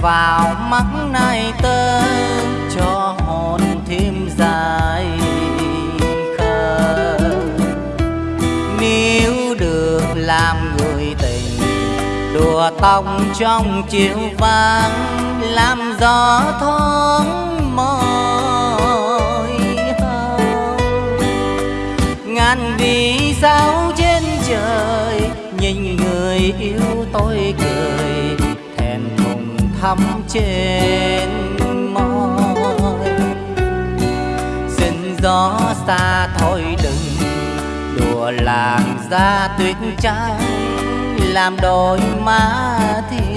vào mắt này tơ cho hồn thêm dài khờ. Nếu được làm người tình, đùa tông trong chiều vàng làm gió thoáng môi hồng ngàn vì sao trên trời, nhìn người yêu tôi cười thắm trên môi. Xin gió xa thôi đừng đùa làng ra tuyết trắng, làm đôi má thiên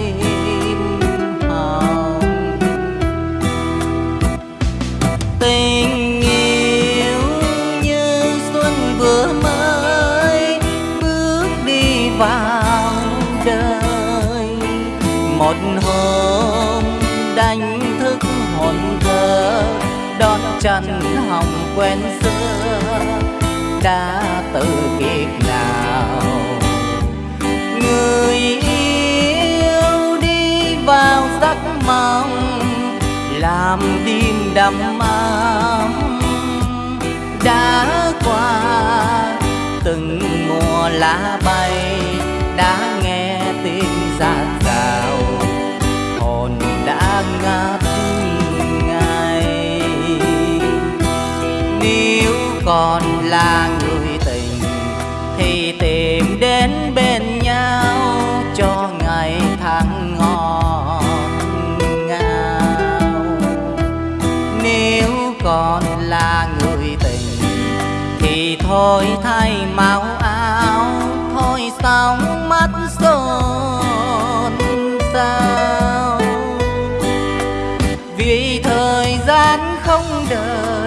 một hôm đánh thức hồn thơ, đón chân hồng quen xưa. Đã từ kiếp nào người yêu đi vào giấc mộng, làm đêm đắm mơ. Còn là người tình, thì tìm đến bên nhau cho ngày tháng ngọt ngào. Nếu còn là người tình, thì thôi thay màu áo, thôi sóng mắt xôn xao. Vì thời gian không đợi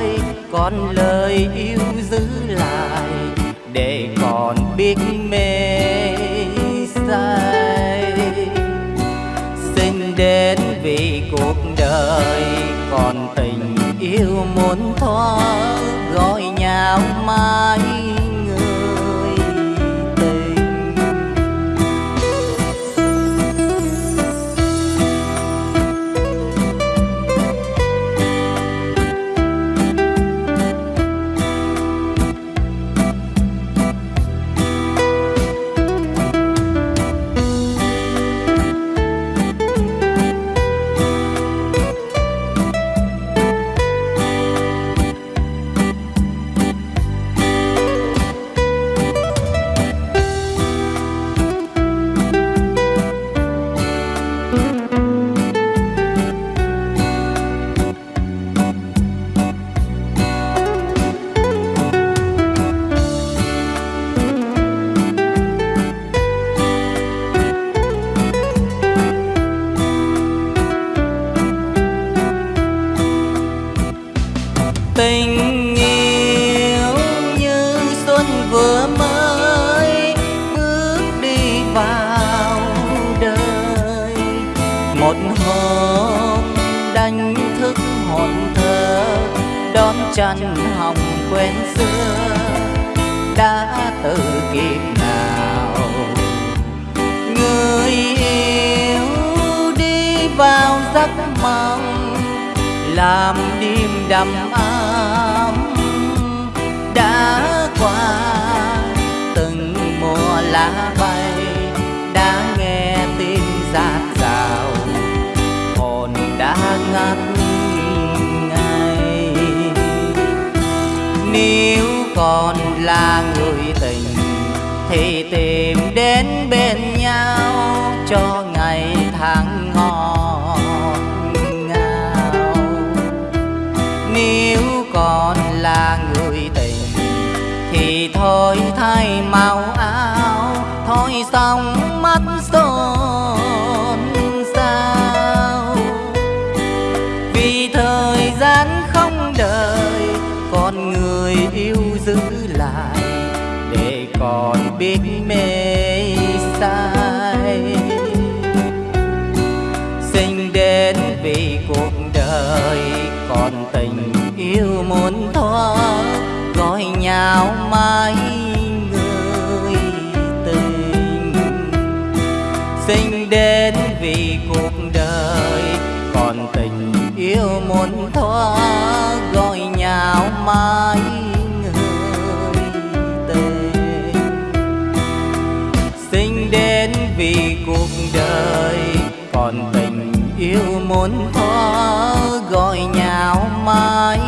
còn lời yêu giữ lại để còn biết mê say. Xin đến vì cuộc đời còn tình yêu muốn thoát tình yêu như xuân vừa mới bước đi vào đời. Một hôm đánh thức hồn thơ, đón chân hồng quen xưa. Đã từ kiếp nào người yêu đi vào giấc mộng, làm đêm đầm ấm đã ngất ngây nếu còn là người tình, thì tìm đến bên nhau cho ngày tháng ngọt con người yêu giữ lại để còn biết mê say. Sinh đến vì cuộc đời còn tình yêu muốn thoa gọi nhau mãi người tình. Sinh đến vì cuộc đời còn tình yêu muốn thoa gọi nhào mãi người tề sinh đến vì cuộc đời, còn tình yêu muốn thoa gọi nhào mãi